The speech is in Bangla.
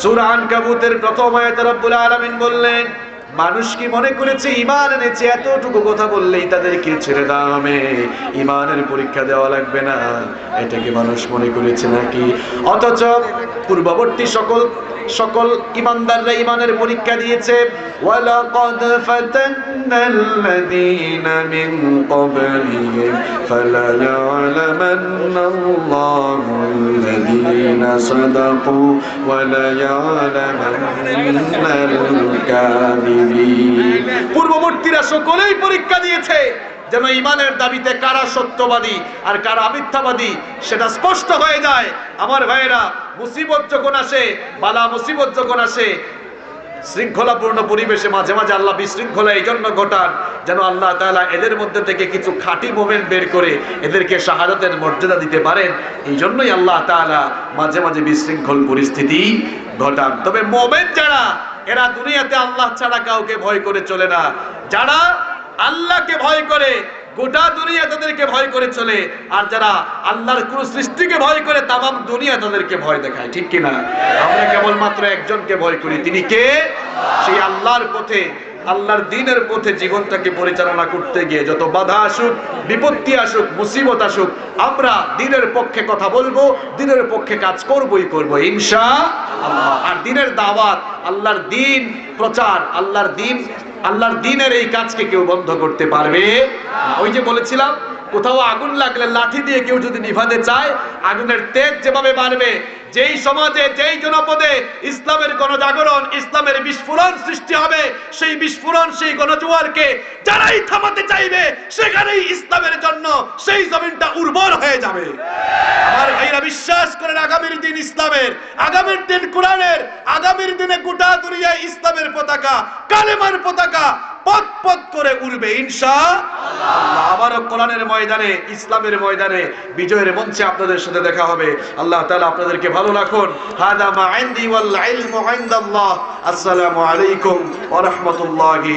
সূরা আনকাবুতের প্রথম আয়াতে রব্বুল আলামিন বললেন, মানুষ কি মনে করেছে ইমান এনেছে? এতটুকু কথা বললেই তাদেরকে ছেড়ে দেওয়া হবে ইমানের পরীক্ষা দেওয়া লাগবে না। এটাকে মানুষ মনে করেছে নাকি? অথচ পূর্ববর্তী সকল সকল ইমানদাররা ইমানের পরীক্ষা দিয়েছে, ওয়ালাকাদ ফাতান্নাল্লাযীনা মিন ক্বাবলিহিম সাদাকু ওয়ালায়ালামান্নাল الكاذبين পূর্ববর্তীরা সকলেই পরীক্ষা দিয়েছে যেন ইমানের দাবিতে কারা সত্যবাদী আর কারা মিথ্যাবাদী সেটা স্পষ্ট হয়ে যায়। আমার ভাইয়েরা, মুসিবত যখন আসে, বালা মুসিবত যখন আসে শৃঙ্খলাপূর্ণ পরিবেশে মাঝে মাঝে আল্লাহ বিশৃঙ্খলা এই জন্য ঘটান, যেন আল্লাহ তাআলা এদের মধ্যে থেকে কিছু খাঁটি মোমেন্ট বের করে এদেরকে শাহাদাতের মর্যাদা দিতে পারেন। এই জন্যই আল্লাহ তাআলা মাঝে মাঝে বিশৃঙ্খল পরিস্থিতি ঘটান। তবে মোমেন্ট যারা, এরা দুনিয়াতে আল্লাহ ছাড়া কাউকে ভয় করে চলে না। যারা আল্লাহকে ভয় করে গোটা দুনিয়া তাদেরকে ভয় করে চলে। আর যারা আল্লাহর কোন সৃষ্টিকে ভয় করে, তামাম দুনিয়া তাদেরকে ভয় দেখায়। ঠিক কিনা? আমরা কেবলমাত্র একজনকে ভয় করি। তিনি কে? সেই আল্লাহর পথে আল্লাহর দিনের পথে জীবনটাকে পরিচালনা করতে গিয়ে যত বাধা আসুক, বিপত্তি আসুক, মুসিবত আসুক, আমরা দিনের পক্ষে কথা বলব, দিনের পক্ষে কাজ করবই করব, ইনশা আর দিনের দাওয়াত, আল্লাহর দিন প্রচার, আল্লাহর দিন, আল্লাহর দিনের এই কাজকে কেউ বন্ধ করতে পারবে ওই যে বলেছিলাম, কোথাও আগুন লাগলে লাঠি দিয়ে কেউ যদি নিভাতে চায়, আগুনের তেজ যেভাবে বাড়বে, যেই সমাজে, যেই জনপদে ইসলামের গণজাগরণ, ইসলামের বিস্ফোরণ সৃষ্টি হবে সেই বিস্ফোরণ, সেই গণজোয়ারকে যারাই থামাতে চাইবে, সেখানেই ইসলামের জন্য সেই জমিনটা উর্বর হয়ে যাবে। আমার ভাইরা, বিশ্বাস করেন, আগামীর দিন ইসলামের, আগামীর দিন কোরআনের, আগামীর দিনে গোটা দুনিয়ায় ইসলামের পতাকা, কালেমার পতাকা পথ পথ করে উড়বে ইনশা আবারও কোরআনের ময়দানে, ইসলামের ময়দানে, বিজয়ের মঞ্চে আপনাদের সাথে দেখা হবে। আল্লাহ তাআলা আপনাদেরকে ভালো রাখুন। হাদা মা ইনদি ওয়াল ইলমু ইনদাল্লাহ। আসসালামু আলাইকুম ওয়া রাহমাতুল্লাহি